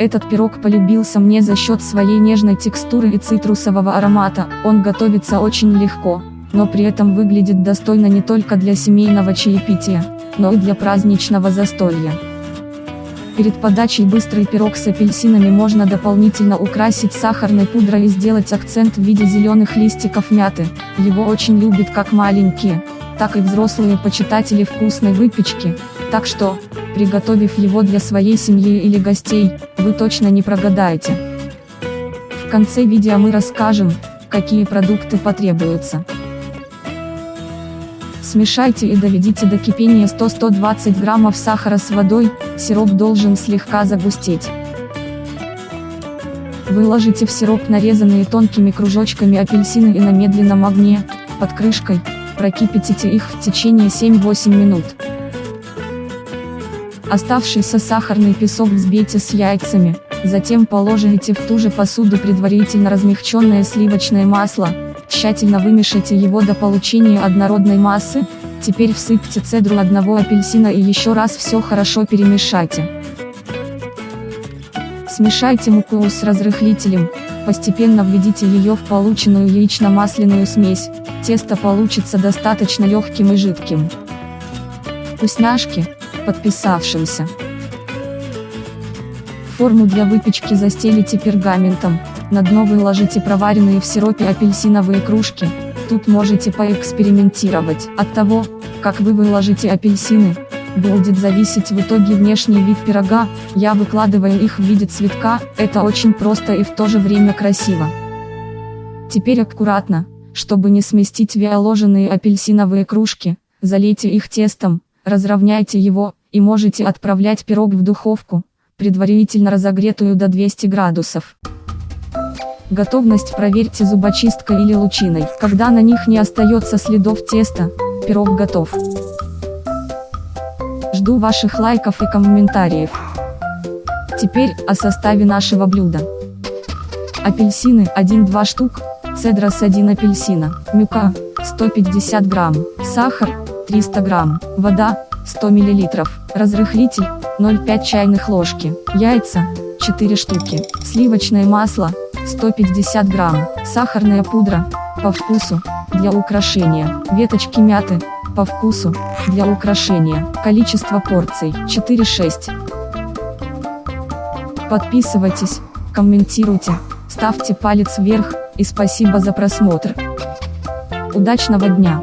Этот пирог полюбился мне за счет своей нежной текстуры и цитрусового аромата, он готовится очень легко, но при этом выглядит достойно не только для семейного чаепития, но и для праздничного застолья. Перед подачей быстрый пирог с апельсинами можно дополнительно украсить сахарной пудрой и сделать акцент в виде зеленых листиков мяты, его очень любят как маленькие, так и взрослые почитатели вкусной выпечки, так что, приготовив его для своей семьи или гостей, вы точно не прогадаете. В конце видео мы расскажем, какие продукты потребуются. Смешайте и доведите до кипения 100-120 граммов сахара с водой, сироп должен слегка загустеть. Выложите в сироп нарезанные тонкими кружочками апельсины и на медленном огне, под крышкой, прокипятите их в течение 7-8 минут. Оставшийся сахарный песок взбейте с яйцами, затем положите в ту же посуду предварительно размягченное сливочное масло, тщательно вымешайте его до получения однородной массы, теперь всыпьте цедру одного апельсина и еще раз все хорошо перемешайте. Смешайте муку с разрыхлителем, постепенно введите ее в полученную яично-масляную смесь, тесто получится достаточно легким и жидким. Вкусняшки, подписавшимся. Форму для выпечки застелите пергаментом, на дно выложите проваренные в сиропе апельсиновые кружки, тут можете поэкспериментировать. От того, как вы выложите апельсины, будет зависеть в итоге внешний вид пирога, я выкладываю их в виде цветка, это очень просто и в то же время красиво. Теперь аккуратно, чтобы не сместить виоложенные апельсиновые кружки, залейте их тестом, разровняйте его, и можете отправлять пирог в духовку, предварительно разогретую до 200 градусов. Готовность проверьте зубочисткой или лучиной. Когда на них не остается следов теста, пирог готов. Жду ваших лайков и комментариев. Теперь о составе нашего блюда. Апельсины 1-2 штук, цедрос 1 апельсина, мюка 150 грамм, сахар 300 грамм, вода 100 мл, разрыхлитель 0,5 чайных ложки, яйца 4 штуки, сливочное масло 150 грамм, сахарная пудра по вкусу для украшения, веточки мяты по вкусу для украшения, количество порций 4-6. Подписывайтесь, комментируйте, ставьте палец вверх и спасибо за просмотр. Удачного дня!